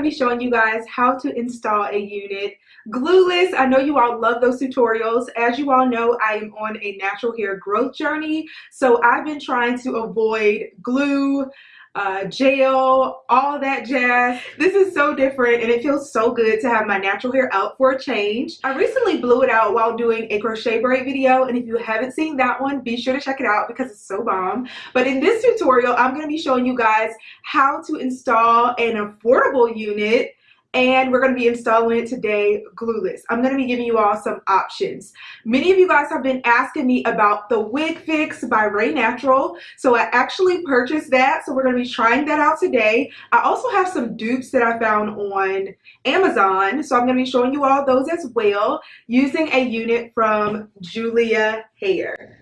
going to be showing you guys how to install a unit glueless. I know you all love those tutorials. As you all know, I am on a natural hair growth journey. So I've been trying to avoid glue, uh, gel, all that jazz. This is so different and it feels so good to have my natural hair out for a change. I recently blew it out while doing a crochet braid video and if you haven't seen that one, be sure to check it out because it's so bomb. But in this tutorial, I'm going to be showing you guys how to install an affordable unit and we're going to be installing it today glueless. I'm going to be giving you all some options. Many of you guys have been asking me about the Wig Fix by Ray Natural. So I actually purchased that. So we're going to be trying that out today. I also have some dupes that I found on Amazon. So I'm going to be showing you all those as well using a unit from Julia Hair.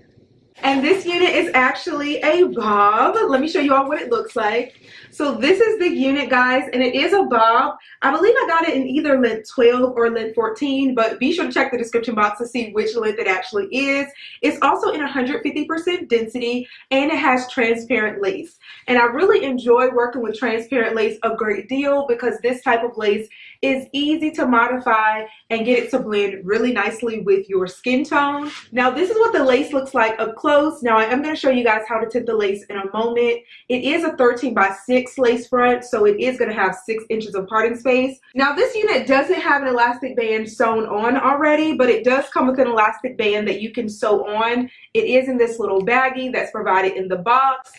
And this unit is actually a bob. Let me show you all what it looks like. So this is the unit, guys, and it is a bob. I believe I got it in either length 12 or length 14, but be sure to check the description box to see which length it actually is. It's also in 150% density, and it has transparent lace. And I really enjoy working with transparent lace a great deal because this type of lace is easy to modify and get it to blend really nicely with your skin tone. Now, this is what the lace looks like up close. Now, I am going to show you guys how to tint the lace in a moment. It is a 13 by 6 lace front, so it is going to have 6 inches of parting space. Now, this unit doesn't have an elastic band sewn on already, but it does come with an elastic band that you can sew on. It is in this little baggie that's provided in the box.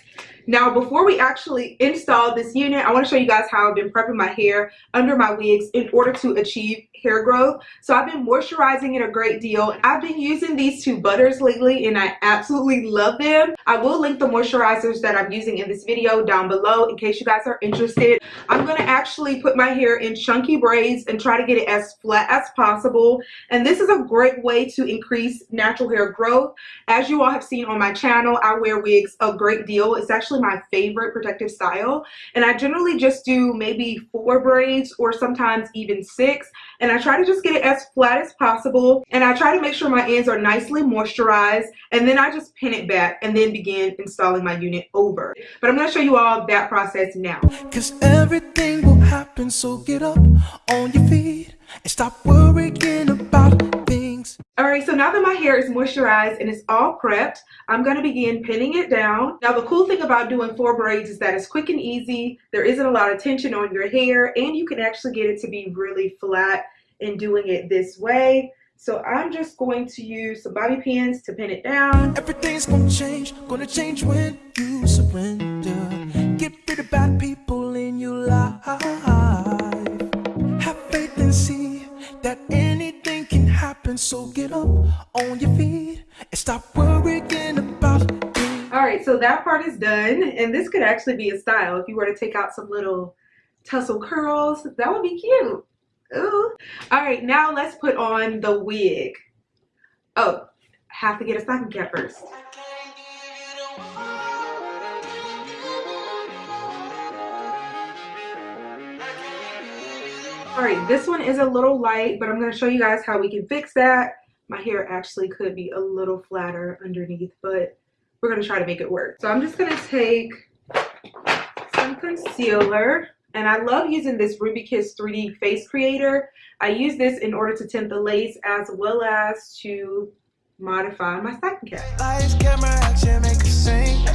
Now, before we actually install this unit, I want to show you guys how I've been prepping my hair under my wigs in order to achieve hair growth. So I've been moisturizing it a great deal. I've been using these two butters lately and I absolutely love them. I will link the moisturizers that I'm using in this video down below in case you guys are interested. I'm going to actually put my hair in chunky braids and try to get it as flat as possible. And this is a great way to increase natural hair growth. As you all have seen on my channel, I wear wigs a great deal. It's actually my favorite protective style. And I generally just do maybe four braids or sometimes even six. And and I try to just get it as flat as possible and I try to make sure my ends are nicely moisturized and then I just pin it back and then begin installing my unit over. But I'm going to show you all that process now. Cause everything will happen so get up on your feet and stop worrying about things. Alright, so now that my hair is moisturized and it's all prepped, I'm going to begin pinning it down. Now the cool thing about doing four braids is that it's quick and easy. There isn't a lot of tension on your hair and you can actually get it to be really flat in doing it this way. So I'm just going to use some bobby pins to pin it down. Everything's gonna change, gonna change when you surrender. Of bad people in your life. Have faith and see that anything can happen. So get up on your feet and stop worrying about All right, so that part is done. And this could actually be a style. If you were to take out some little tussle curls, that would be cute. Ooh. All right, now let's put on the wig. Oh, have to get a stocking cap first. All right, this one is a little light, but I'm going to show you guys how we can fix that. My hair actually could be a little flatter underneath, but we're going to try to make it work. So I'm just going to take some concealer and I love using this Ruby Kiss 3D face creator. I use this in order to tint the lace as well as to modify my stocking cap.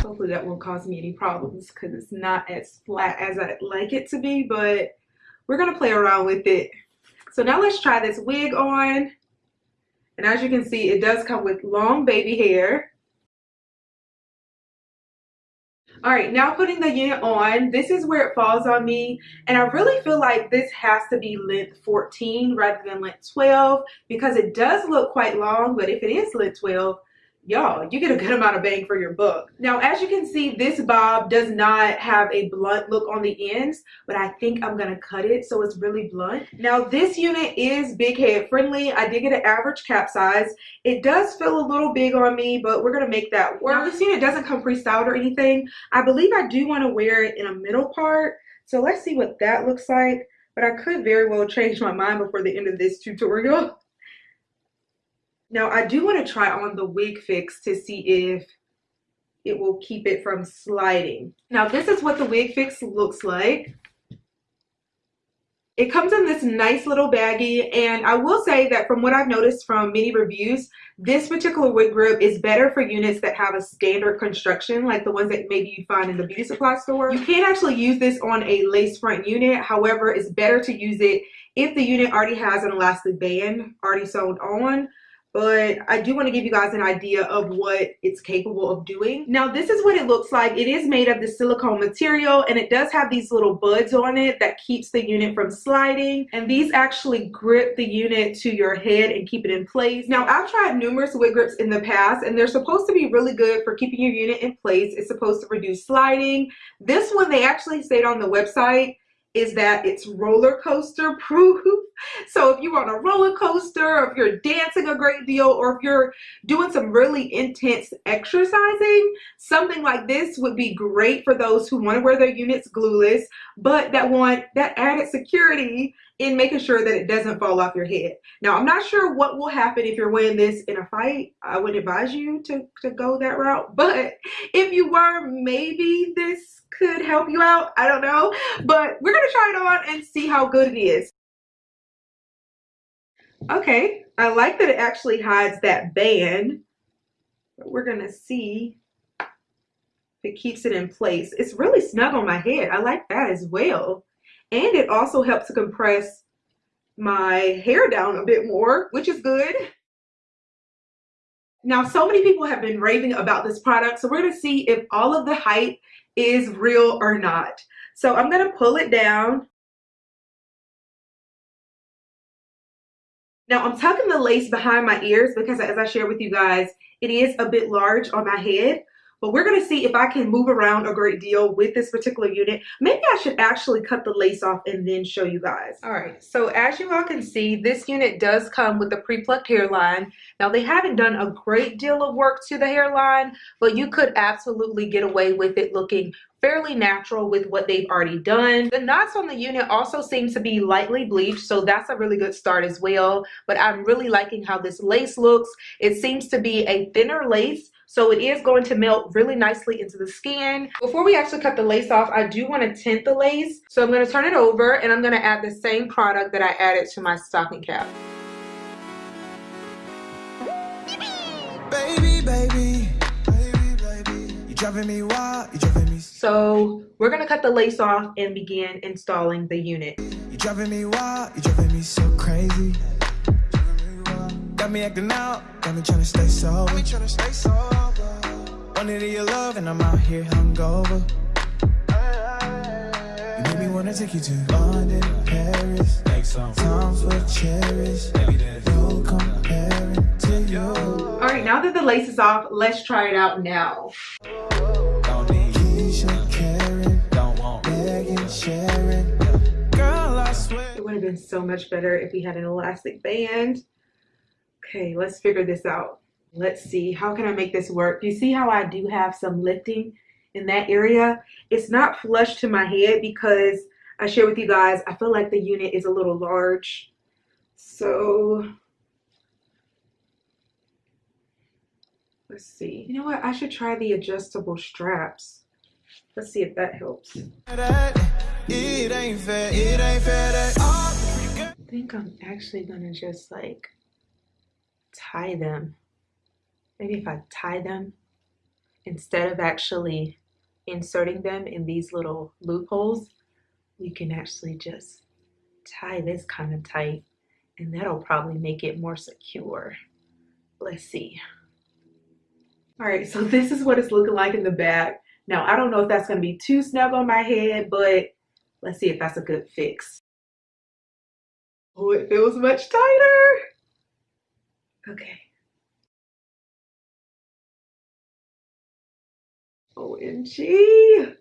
Hopefully that won't cause me any problems because it's not as flat as I'd like it to be, but we're gonna play around with it. So now let's try this wig on. And as you can see, it does come with long baby hair. All right, now putting the unit on, this is where it falls on me. And I really feel like this has to be length 14 rather than length 12 because it does look quite long, but if it is length 12, y'all you get a good amount of bang for your buck. Now as you can see this bob does not have a blunt look on the ends but i think i'm gonna cut it so it's really blunt. Now this unit is big head friendly. I did get an average cap size. It does feel a little big on me but we're gonna make that work. Now this unit doesn't come pre-styled or anything. I believe i do want to wear it in a middle part so let's see what that looks like but i could very well change my mind before the end of this tutorial Now I do want to try on the wig fix to see if it will keep it from sliding. Now this is what the wig fix looks like. It comes in this nice little baggie and I will say that from what I've noticed from many reviews, this particular wig grip is better for units that have a standard construction like the ones that maybe you find in the beauty supply store. You can actually use this on a lace front unit. However, it's better to use it if the unit already has an elastic band already sewn on but I do want to give you guys an idea of what it's capable of doing. Now this is what it looks like. It is made of the silicone material and it does have these little buds on it that keeps the unit from sliding and these actually grip the unit to your head and keep it in place. Now I've tried numerous wig grips in the past and they're supposed to be really good for keeping your unit in place. It's supposed to reduce sliding. This one they actually state on the website is that it's roller coaster proof. So if you're on a roller coaster, if you're dancing a great deal, or if you're doing some really intense exercising, something like this would be great for those who want to wear their units glueless, but that want that added security in making sure that it doesn't fall off your head. Now, I'm not sure what will happen if you're wearing this in a fight. I would advise you to, to go that route. But if you were, maybe this could help you out. I don't know. But we're going to try it on and see how good it is. Okay, I like that it actually hides that band. But we're going to see if it keeps it in place. It's really snug on my head. I like that as well and it also helps to compress my hair down a bit more, which is good. Now, so many people have been raving about this product, so we're gonna see if all of the hype is real or not. So I'm gonna pull it down. Now I'm tucking the lace behind my ears because as I shared with you guys, it is a bit large on my head but we're to see if I can move around a great deal with this particular unit. Maybe I should actually cut the lace off and then show you guys. All right, so as you all can see, this unit does come with a pre-plucked hairline. Now they haven't done a great deal of work to the hairline, but you could absolutely get away with it looking fairly natural with what they've already done. The knots on the unit also seem to be lightly bleached, so that's a really good start as well. But I'm really liking how this lace looks. It seems to be a thinner lace, so it is going to melt really nicely into the skin. Before we actually cut the lace off, I do want to tint the lace. So I'm going to turn it over and I'm going to add the same product that I added to my stocking cap. Baby, baby, baby, baby, you driving me wild, you driving me. So we're going to cut the lace off and begin installing the unit. Got me acting out, got me trying to stay sober. Got me trying to stay sober. Wanted your love and I'm out here hungover. You made me wanna take you to London, Paris. Times will cherish. No comparing to you. All right, now that the lace is off, let's try it out now. Don't need Keisha, Karen, don't want Megan, Sharon. Girl, I swear. It would have been so much better if we had an elastic band okay, let's figure this out. Let's see, how can I make this work? You see how I do have some lifting in that area? It's not flush to my head because I share with you guys, I feel like the unit is a little large. So let's see. You know what? I should try the adjustable straps. Let's see if that helps. I think I'm actually gonna just like tie them, maybe if I tie them instead of actually inserting them in these little loopholes, we can actually just tie this kind of tight and that'll probably make it more secure. Let's see. All right, so this is what it's looking like in the back. Now, I don't know if that's gonna be too snug on my head, but let's see if that's a good fix. Oh, it feels much tighter. Okay. Oh, OMG.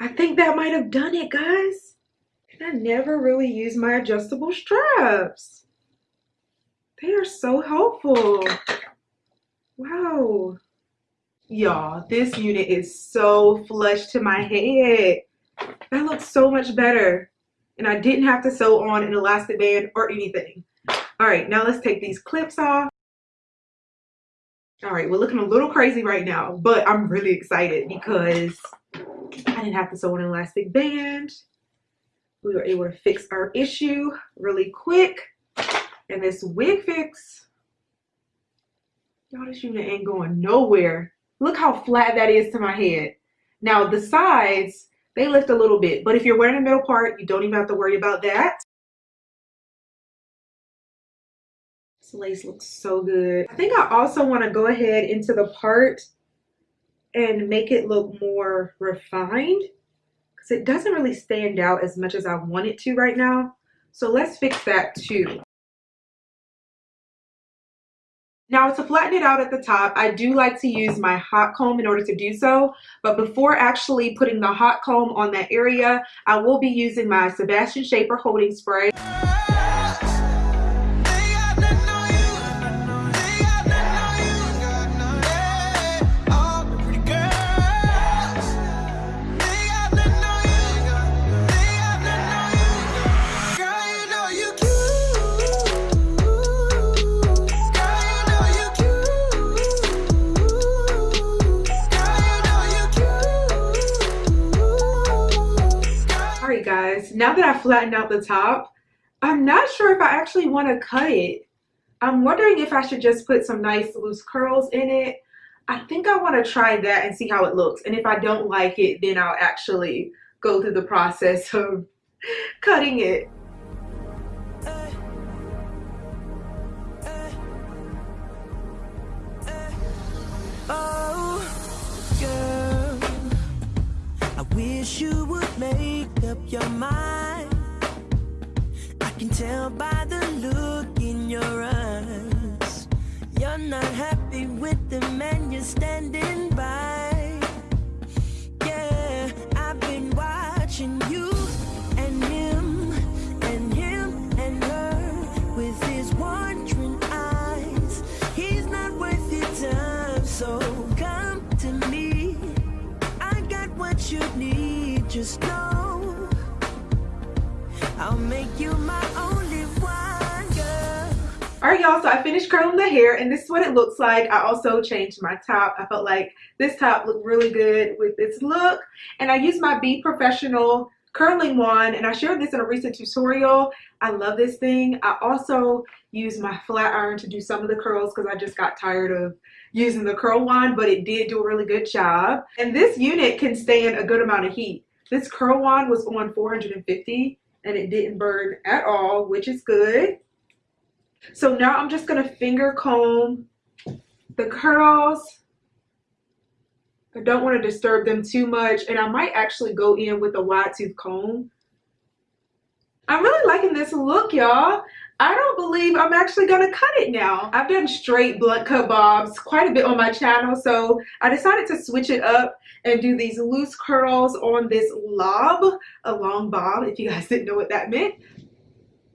I think that might have done it, guys. And I never really use my adjustable straps. They are so helpful. Wow. Y'all, this unit is so flush to my head. That looks so much better. And I didn't have to sew on an elastic band or anything. All right, now let's take these clips off. All right, we're looking a little crazy right now, but I'm really excited because I didn't have to sew an elastic band. we were able to fix our issue really quick. And this wig fix, y'all, this unit ain't going nowhere. Look how flat that is to my head. Now the sides, they lift a little bit, but if you're wearing a middle part, you don't even have to worry about that. This lace looks so good. I think I also want to go ahead into the part and make it look more refined because it doesn't really stand out as much as I want it to right now. So let's fix that too. Now to flatten it out at the top, I do like to use my hot comb in order to do so. But before actually putting the hot comb on that area, I will be using my Sebastian Shaper holding spray. Guys, now that I flattened out the top, I'm not sure if I actually want to cut it. I'm wondering if I should just put some nice loose curls in it. I think I want to try that and see how it looks. And if I don't like it, then I'll actually go through the process of cutting it. Oh, wish you would make up your mind. I can tell by the look in your eyes. You're not happy with the man you're standing I'll make you my only one girl. Alright y'all, so I finished curling the hair and this is what it looks like. I also changed my top. I felt like this top looked really good with this look. And I used my Be Professional curling wand and I shared this in a recent tutorial. I love this thing. I also use my flat iron to do some of the curls because I just got tired of using the curl wand, but it did do a really good job. And this unit can stand a good amount of heat. This curl wand was on 450 and it didn't burn at all, which is good. So now I'm just gonna finger comb the curls. I don't wanna disturb them too much and I might actually go in with a wide tooth comb. I'm really liking this look, y'all. I don't believe I'm actually gonna cut it now. I've done straight blunt cut bobs quite a bit on my channel, so I decided to switch it up and do these loose curls on this lob, a long bob, if you guys didn't know what that meant.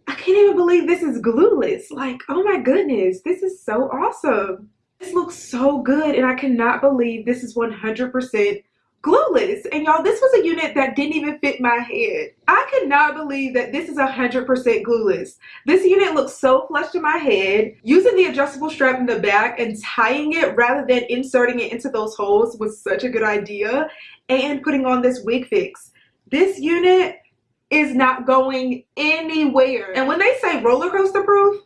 I can't even believe this is glueless. Like, oh my goodness, this is so awesome. This looks so good and I cannot believe this is 100% glueless. And y'all, this was a unit that didn't even fit my head. I cannot believe that this is 100% glueless. This unit looks so flush to my head. Using the adjustable strap in the back and tying it rather than inserting it into those holes was such a good idea. And putting on this wig fix. This unit is not going anywhere. And when they say roller coaster proof,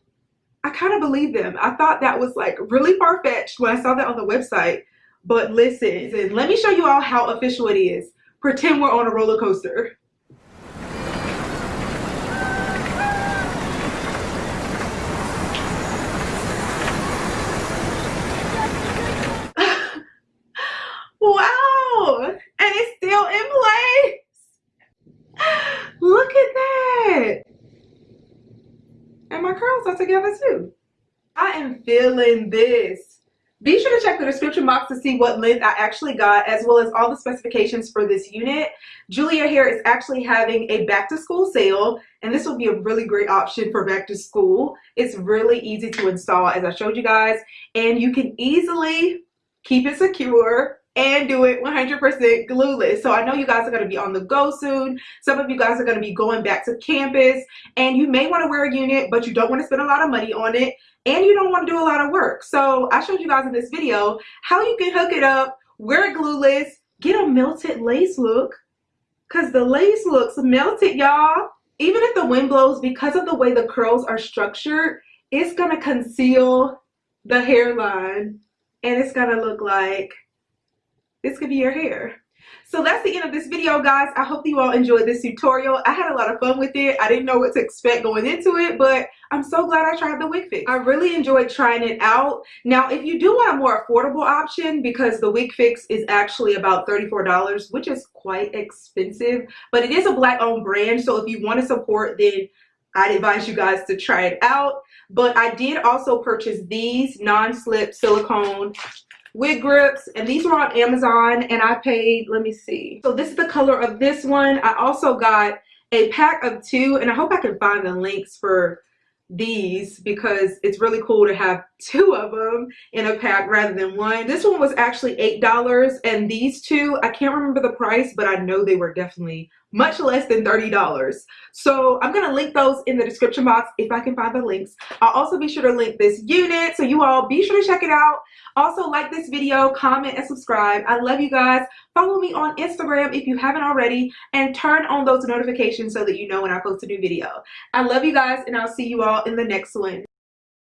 I kind of believe them. I thought that was like really far-fetched when I saw that on the website but listen, let me show you all how official it is. Pretend we're on a roller coaster. wow! And it's still in place. Look at that. And my curls are together too. I am feeling this. Be sure to check the description box to see what length I actually got as well as all the specifications for this unit. Julia Hair is actually having a back to school sale and this will be a really great option for back to school. It's really easy to install as I showed you guys and you can easily keep it secure and do it 100% glueless. So I know you guys are going to be on the go soon. Some of you guys are going to be going back to campus and you may want to wear a unit, but you don't want to spend a lot of money on it and you don't want to do a lot of work. So I showed you guys in this video how you can hook it up, wear it glueless, get a melted lace look because the lace looks melted, y'all. even if the wind blows, because of the way the curls are structured, it's gonna conceal the hairline and it's gonna look like this could be your hair. So that's the end of this video, guys. I hope you all enjoyed this tutorial. I had a lot of fun with it. I didn't know what to expect going into it, but I'm so glad I tried the wig fix. I really enjoyed trying it out. Now, if you do want a more affordable option, because the wig fix is actually about $34, which is quite expensive, but it is a black owned brand. So if you want to support, then I'd advise you guys to try it out. But I did also purchase these non-slip silicone wig grips and these were on Amazon and I paid let me see. So this is the color of this one. I also got a pack of two and I hope I can find the links for these because it's really cool to have two of them in a pack rather than one this one was actually eight dollars and these two I can't remember the price but I know they were definitely much less than $30. So I'm to link those in the description box if I can find the links. I'll also be sure to link this unit. So you all be sure to check it out. Also like this video, comment, and subscribe. I love you guys. Follow me on Instagram if you haven't already and turn on those notifications so that you know when I post a new video. I love you guys and I'll see you all in the next one.